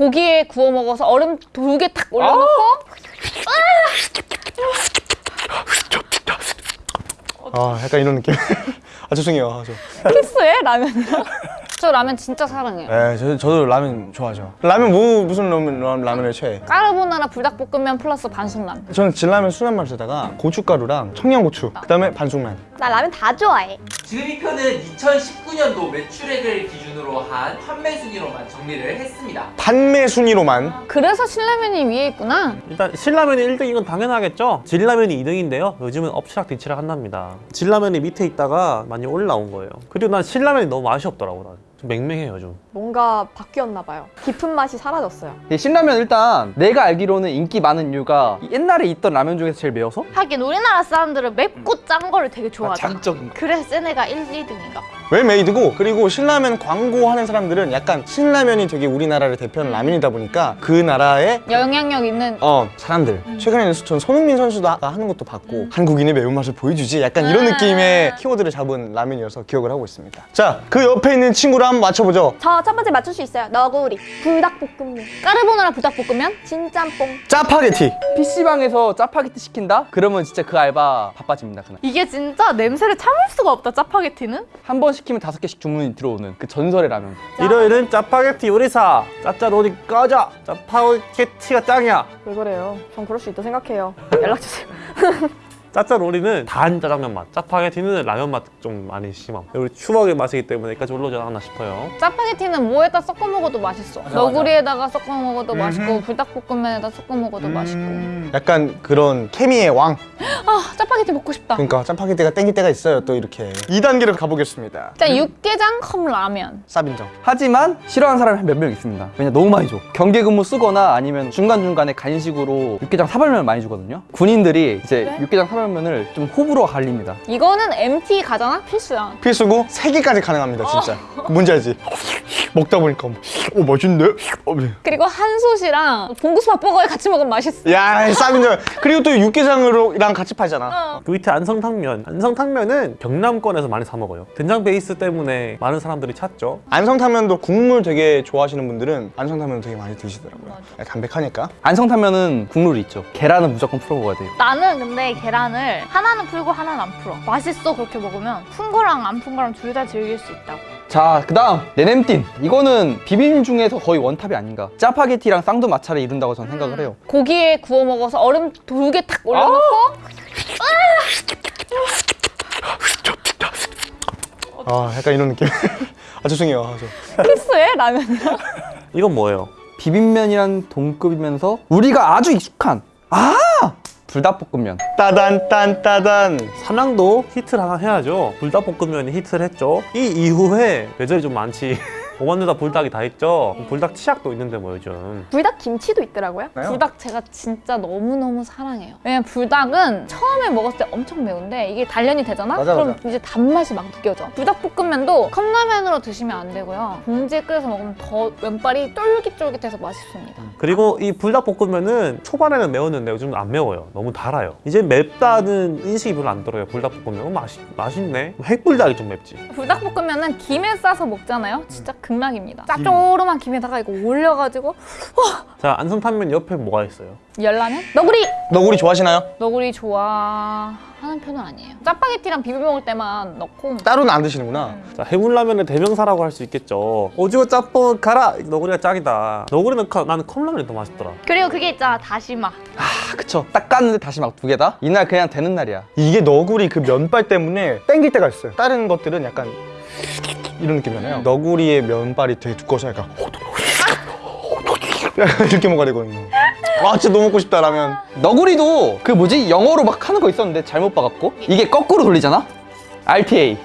고기에 구워 먹어서 얼음 두 개 탁 올려놓고. 아 약간 이런 느낌. 아 죄송해요. 아, 저. 키스해 라면이랑? 저 라면 진짜 사랑해요. 네, 저, 저도 라면 좋아하죠. 라면 뭐 무슨 라면, 라- 라면을 최애? 까르보나라 불닭볶음면 플러스 반숙라면 저는 진라면 순한 맛에다가 고춧가루랑 청양고추 그 다음에 반숙란. 나 라면 다 좋아해. 지금 이 편은 2019년도 매출액을 기준 으로 한 판매 순위로만 정리를 했습니다. 판매 순위로만 그래서 신라면이 위에 있구나 일단 신라면이 1등인 건 당연하겠죠? 진라면이 2등인데요. 요즘은 엎치락 뒤치락 한답니다. 진라면이 밑에 있다가 많이 올라온 거예요. 그리고 난 신라면이 너무 맛이 없더라고. 난. 좀 맹맹해요 좀. 뭔가 바뀌었나 봐요. 깊은 맛이 사라졌어요. 이 신라면 일단 내가 알기로는 인기 많은 이유가 옛날에 있던 라면 중에서 제일 매워서 하긴 우리나라 사람들은 맵고 짠 거를 되게 좋아하잖아. 자극적인 그래서 센 애가 1, 2등인가? 왜 메이드고 그리고 신라면 광고하는 사람들은 약간 신라면이 되게 우리나라를 대표하는 라면이다 보니까 그 나라의 영향력 있는 어 사람들 최근에는 전 손흥민 선수도 하는 것도 봤고 한국인의 매운맛을 보여주지 약간 이런 아. 느낌의 키워드를 잡은 라면이어서 기억을 하고 있습니다 자 그 옆에 있는 친구를 한번 맞춰보죠 저 첫 번째 맞출 수 있어요. 너구리, 불닭볶음면, 까르보나라 불닭볶음면 진짬뽕. 짜파게티 PC방에서 짜파게티 시킨다? 그러면 진짜 그 알바 바빠집니다 그날 이게 진짜 냄새를 참을 수가 없다 짜파게티는? 한 번 시키면 다섯 개씩 주문이 들어오는 그 전설의 라면 일요일은 짜파게티 요리사. 짜짜로니 꺼져. 짜파게티가 짱이야. 왜 그래요? 전 그럴 수 있다 생각해요. 연락 주세요. 짜짜로니는 단 짜장면 맛. 짜파게티는 라면 맛 좀 많이 심함. 우리 추억의 맛이기 때문에 여기까지 올라오지 않았나 싶어요. 짜파게티는 뭐에다 섞어 먹어도 맛있어. 너구리에다가 섞어 먹어도 맛있고 불닭볶음면에다 섞어 먹어도 맛있고. 약간 그런 케미의 왕. 아 짜파게티 먹고 싶다. 그러니까 짜파게티가 땡길 때가 있어요 또 이렇게. 2단계로 가보겠습니다. 자 육개장 컵 라면. 쌉인정. 하지만 싫어하는 사람이 몇 명 있습니다. 왜냐 너무 많이 줘. 경계 근무 쓰거나 아니면 중간중간에 간식으로 육개장 사발면을 많이 주거든요. 군인들이 이제 육개장 사발면 을 좀 호불호가 갈립니다. 이거는 MT 가잖아? 필수야. 필수고 3개까지 가능합니다 진짜. 뭔지 알지? 먹다 보니까 오 맛있네 어, 네. 그리고 한솥이랑 봉구수 밥버거에 같이 먹으면 맛있어. 야 쌉인정 그리고 또 육개장으로랑 같이 팔잖아. 그 밑에 안성탕면. 안성탕면은 경남권에서 많이 사 먹어요. 된장 베이스 때문에 많은 사람들이 찾죠. 안성탕면도 국물 되게 좋아하시는 분들은 안성탕면 되게 많이 드시더라고요. 담백하니까. 안성탕면은 국룰이 있죠. 계란은 무조건 풀어 먹어야 돼요. 나는 근데 계란 을 하나는 풀고 하나는 안 풀어. 맛있어 그렇게 먹으면 푼 거랑 안 푼 거랑 둘 다 즐길 수 있다고. 자, 그 다음 네냄띤 이거는 비빔 중에서 거의 원탑이 아닌가 짜파게티랑 쌍두마차를 이룬다고 저는 생각을 해요 고기에 구워 먹어서 얼음 두개탁 올려놓고 아 약간 이런 느낌 아 죄송해요 아, 저. 키스해 라면이랑 이건 뭐예요? 비빔면이란 동급이면서 우리가 아주 익숙한 아! 불닭볶음면 따단 딴 따단 삼양도 히트를 하나 해야죠. 불닭볶음면이 히트를 했죠. 이 이후에 매절이 좀 많지. 오만두다 불닭이 다 있죠. 불닭 치약도 있는데 뭐 요즘. 불닭 김치도 있더라고요. 불닭 제가 진짜 너무너무 사랑해요 왜냐면 불닭은 처음에 먹었을 때 엄청 매운데 이게 단련이 되잖아? 맞아, 그럼 맞아. 이제 단맛이 막 느껴져 불닭볶음면도 컵라면으로 드시면 안 되고요 봉지에 끓여서 먹으면 더 면발이 쫄깃쫄깃해서 맛있습니다 그리고 이 불닭볶음면은 초반에는 매웠는데 요즘은 안 매워요. 너무 달아요. 이제 맵다는 인식이 별로 안 들어요. 불닭볶음면. 어, 맛있, 맛있네. 핵불닭이 좀 맵지. 불닭볶음면은 김에 싸서 먹잖아요 진짜 극락입니다 짜조름한 김에다가 이거 올려가지고 자, 안성탕면 옆에 뭐가 있어요? 열라면? 너구리! 너구리 좋아하시나요? 너구리 좋아하는 편은 아니에요 짜파게티랑 비벼 먹을 때만 넣고 따로는 안 드시는구나 자, 해물라면의 대명사라고 할 수 있겠죠. 오징어 짬뽕 가라! 너구리가 짱이다. 너구리는 컵- 나는 컵라면이 더 맛있더라. 그리고 그게 있잖아 다시마. 아 그쵸 딱 깠는데 다시 막두 개다? 이날 그냥 되는 날이야 이게 너구리 그 면발 때문에 땡길 때가 있어요 다른 것들은 약간 이런 느낌이잖아요. 너구리의 면발이 되게 두꺼워서 약간 이렇게 먹어야 되거든요. 아 진짜 너무 먹고 싶다 라면. 너구리도 그 뭐지? 영어로 막 하는 거 있었는데 잘못 봐갖고? 이게 거꾸로 돌리잖아? RTA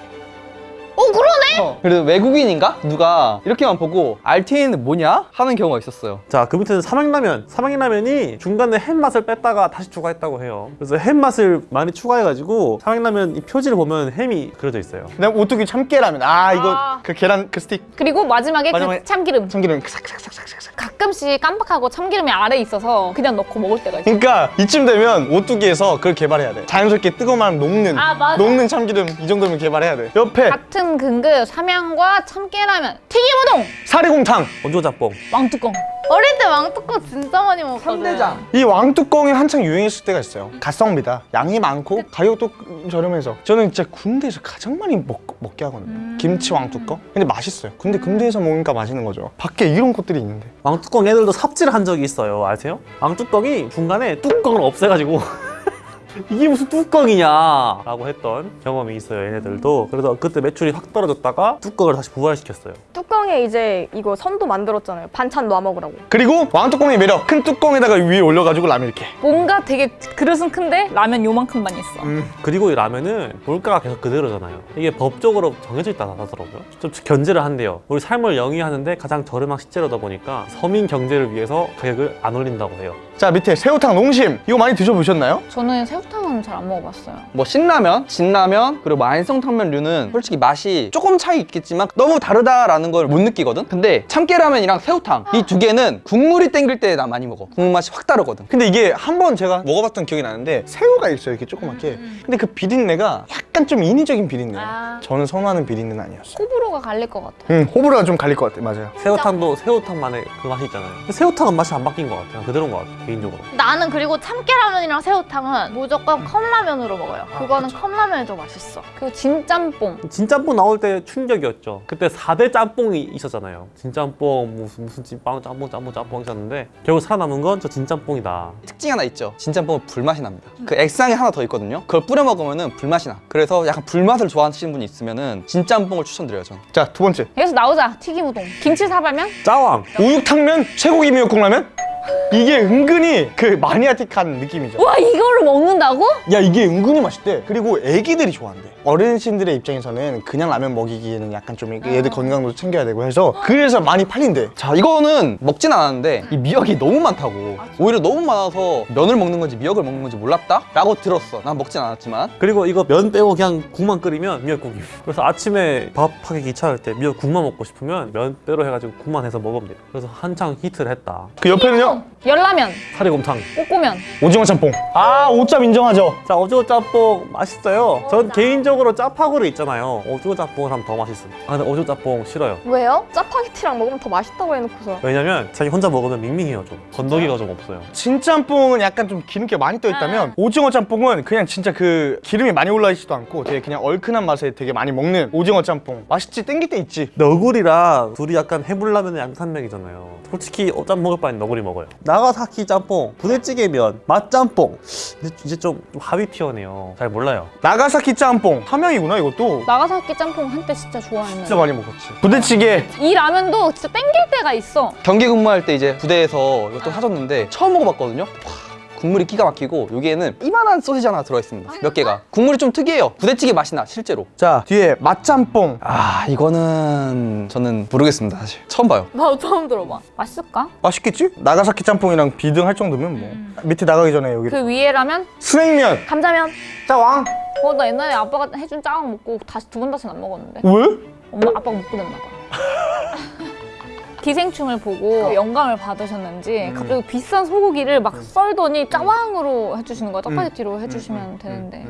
어 그러네! 어, 그래서 외국인인가? 누가 이렇게만 보고 RTA는 뭐냐? 하는 경우가 있었어요 자, 그 밑에는 삼양라면. 삼양라면이 중간에 햄맛을 뺐다가 다시 추가했다고 해요. 그래서 햄맛을 많이 추가해가지고 삼양라면 이 표지를 보면 햄이 그려져 있어요. 그다음 오뚜기 참깨라면 아 이거 아. 그 계란 그 스틱 그리고 마지막에, 마지막에 그 참기름 참기름 싹싹싹싹싹 가끔씩 깜빡하고 참기름이 아래 있어서 그냥 넣고 먹을 때가 있어 그러니까 이쯤 되면 오뚜기에서 그걸 개발해야 돼 자연스럽게 뜨거운 말 녹는 아, 맞아. 녹는 참기름 이 정도면 개발해야 돼 옆에 같은 근급 삼양과 참깨라면, 튀김우동, 사리곰탕. 원조짬뽕. 왕뚜껑. 어릴 때 왕뚜껑 진짜 많이 먹었거든. 이 왕뚜껑이 한창 유행했을 때가 있어요. 가성비다. 양이 많고 가격도 저렴해서. 저는 진짜 군대에서 가장 많이 먹, 먹게 하거든요. 김치 왕뚜껑. 근데 맛있어요. 근데 군대에서 먹으니까 맛있는 거죠. 밖에 이런 것들이 있는데. 왕뚜껑 애들도 삽질을 한 적이 있어요. 아세요? 왕뚜껑이 중간에 뚜껑을 없애가지고 이게 무슨 뚜껑이냐 라고 했던 경험이 있어요. 얘네들도. 그래서 그때 매출이 확 떨어졌다가 뚜껑을 다시 부활시켰어요. 뚜껑에 이제 이거 선도 만들었잖아요. 반찬 놔 먹으라고. 그리고 왕뚜껑의 매력. 큰 뚜껑에다가 위에 올려가지고 라면 이렇게. 뭔가 되게 그릇은 큰데 라면 요만큼만 있어. 그리고 이 라면은 물가가 계속 그대로잖아요. 이게 법적으로 정해져 있다 하더라고요. 좀 견제를 한대요. 우리 삶을 영위하는데 가장 저렴한 식재료다 보니까 서민 경제를 위해서 가격을 안 올린다고 해요. 자 밑에 새우탕 농심. 이거 많이 드셔보셨나요? 저는 새우 Minuto. 탕은 잘안 먹어봤어요. 뭐 신라면, 진라면, 그리고 뭐 안성탕면류는 솔직히 맛이 조금 차이 있겠지만 너무 다르다라는 걸 못 느끼거든? 근데 참깨라면이랑 새우탕 이 두 개는 국물이 땡길 때 나 많이 먹어. 국물 맛이 확 다르거든. 근데 이게 한 번 제가 먹어봤던 기억이 나는데 새우가 있어요 이렇게 조그맣게 근데 그 비린내가 약간 좀 인위적인 비린내 아. 저는 선호하는 비린내는 아니었어요 호불호가 갈릴 것 같아. 음, 호불호가 좀 갈릴 것 같아요 맞아요 새우탕도 새우탕만의 그 맛이 있잖아요. 새우탕은 맛이 안 바뀐 것 같아요. 그대로인 것 같아요. 개인적으로. 나는 그리고 참깨라면이랑 새우탕은 무조건 컵라면으로 먹어요. 그거는 컵라면이 더 맛있어. 그리고 진짬뽕. 진짬뽕 나올 때 충격이었죠. 그때 4대 짬뽕이 있었잖아요. 진짬뽕, 무슨, 무슨 찐빵, 짬뽕, 짬뽕, 짬뽕 있었는데 결국 살아남은 건 저 진짬뽕이다. 특징 하나 있죠. 진짬뽕은 불맛이 납니다. 그 액상이 하나 더 있거든요. 그걸 뿌려 먹으면 은 불맛이 나. 그래서 약간 불맛을 좋아하시는 분이 있으면 은 진짬뽕을 추천드려요, 저는. 자두 번째 여기서 나오자. 튀김우동. 김치 사발면? 짜왕! 우육탕면 쇠고기 미역국라면 이게 은근히 그 마니아틱한 느낌이죠 와 이거를 먹는다고? 야 이게 은근히 맛있대 그리고 애기들이 좋아한대 어르신들의 입장에서는 그냥 라면 먹이기에는 약간 좀 얘들 건강도 챙겨야 되고 해서 그래서 많이 팔린대 자, 이거는 먹진 않았는데 이 미역이 너무 많다고. 오히려 너무 많아서 면을 먹는 건지 미역을 먹는 건지 몰랐다? 라고 들었어. 난 먹진 않았지만. 그리고 이거 면 빼고 그냥 국만 끓이면 미역국이에요. 그래서 아침에 밥하기 귀찮을 때 미역국만 먹고 싶으면 면 빼로 해가지고 국만 해서 먹으면 돼요. 그래서 한창 히트를 했다. 그 옆에는요 열라면, 사리곰탕. 꼬꼬면. 오징어 짬뽕 아 오짬 인정하죠 자, 오징어 짬뽕 맛있어요. 전 개인적으로 짜파구리 있잖아요. 오징어 짬뽕을 하면 더 맛있어요. 아, 근데 오징어 짬뽕 싫어요. 왜요? 짜파게티랑 먹으면 더 맛있다고 해놓고서. 왜냐면 자기 혼자 먹으면 밍밍해요 좀. 건더기가 좀 없어요. 진짬뽕은 약간 좀 기름기가 많이 떠 있다면 오징어 짬뽕은 그냥 진짜 그 기름이 많이 올라 있지도 않고 되게 그냥 얼큰한 맛에 되게 많이 먹는 오징어 짬뽕 맛있지 땡길 때 있지 너구리랑 둘이 약간 해물라면의 양산맥이잖아요. 솔직히 어, 짬 먹을 바엔 너구리 먹어요. 나 가사키 짬뽕, 부대찌개 면, 맛짬뽕. 이제, 이제 좀 하위 티어네요. 잘 몰라요. 나가사키 짬뽕 함양이구나 이것도 나가사키 짬뽕 한때 진짜 좋아했는데. 진짜 많이 먹었지 부대찌개 이 라면도 진짜 땡길 때가 있어. 경기 근무할 때 이제 부대에서 이것도 사줬는데 처음 먹어봤거든요. 와, 국물이 기가 막히고 여기에는 이만한 소시지 하나 들어있습니다. 몇 개가. 국물이 좀 특이해요. 부대찌개 맛이 나, 실제로. 자 뒤에 맛짬뽕 아, 이거는 저는 모르겠습니다, 사실. 처음 봐요. 나도 처음 들어봐. 맛있을까? 맛있겠지? 나가사키 짬뽕이랑 비등할 정도면 뭐 밑에 나가기 전에 여기 그 위에 라면? 스낵면 감자면. 짜왕 어, 나 옛날에 아빠가 해준 짜왕 먹고 다시 두 번 다시는 안 먹었는데. 왜? 엄마 아빠가 못 끊었나 봐. 기생충을 보고 영감을 받으셨는지 갑자기 비싼 소고기를 막 썰더니 짜왕으로 해주시는 거야. 짜파게티로 해주시면 되는데.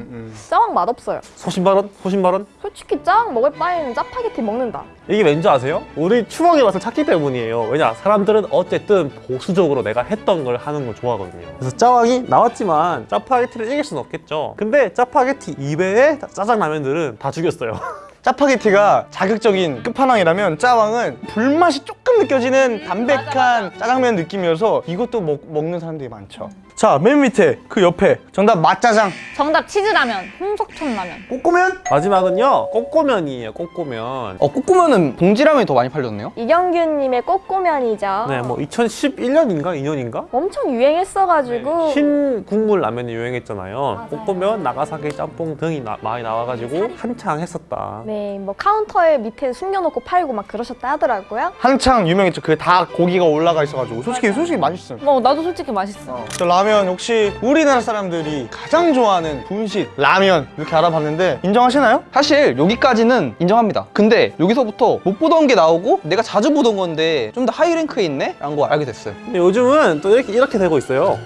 짜왕 맛없어요. 소신발언? 소신발언? 솔직히 짜왕 먹을 바에는 짜파게티 먹는다. 이게 왠지 아세요? 우리 추억의 맛을 찾기 때문이에요. 왜냐? 사람들은 어쨌든 보수적으로 내가 했던 걸 하는 걸 좋아하거든요. 그래서 짜왕이 나왔지만 짜파게티를 이길 수는 없겠죠. 근데 짜파게티 이외의 짜- 짜장라면들은 다 죽였어요. 짜파게티가 자극적인 끝판왕이라면 짜왕은 불맛이 조금 느껴지는 담백한 짜장면 느낌이어서 이것도 먹, 먹는 사람들이 많죠 자 맨 밑에 그 옆에 정답 맛짜장 정답 치즈라면, 홍석천 라면. 꼬꼬면 마지막은요, 꼬꼬면이에요, 꼬꼬면. 어, 꼬꼬면은 봉지라면이 더 많이 팔렸네요. 이경규님의 꼬꼬면이죠. 네, 뭐 2011년인가 2년인가? 엄청 유행했어가지고 흰 국물 라면이 유행했잖아요. 꼬꼬면, 나가사키 짬뽕 등이 나- 많이 나와가지고 한창 했었다. 네, 뭐 카운터에 밑에 숨겨놓고 팔고 막 그러셨다 하더라고요. 한창 유명했죠 그게 다 고기가 올라가 있어가지고 솔직히 솔직히 맛있음 어, 나도 솔직히 맛있어. 저 라면 혹시 우리나라 사람들이 가장 좋아하는 분식 라면 이렇게 알아봤는데 인정하시나요? 사실 여기까지는 인정합니다. 근데 여기서부터 못 보던 게 나오고 내가 자주 보던 건데 좀 더 high rank에 있네? 라는 거 알게 됐어요. 근데 요즘은 또 이렇게, 이렇게 되고 있어요.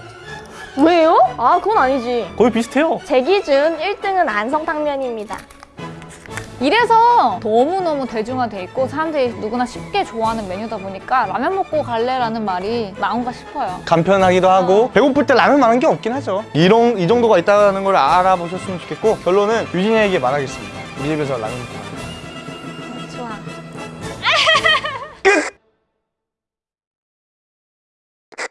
왜요? 아, 그건 아니지. 거의 비슷해요. 제 기준 1등은 안성탕면입니다. 이래서 너무너무 대중화돼 있고 사람들이 누구나 쉽게 좋아하는 메뉴다 보니까 라면 먹고 갈래라는 말이 나온가 싶어요. 간편하기도 하고 배고플 때 라면 많은 게 없긴 하죠. 이런 이 정도가 있다는 걸 알아보셨으면 좋겠고 결론은 유진이에게 말하겠습니다. 우리 집에서 라면 먹고 갈래.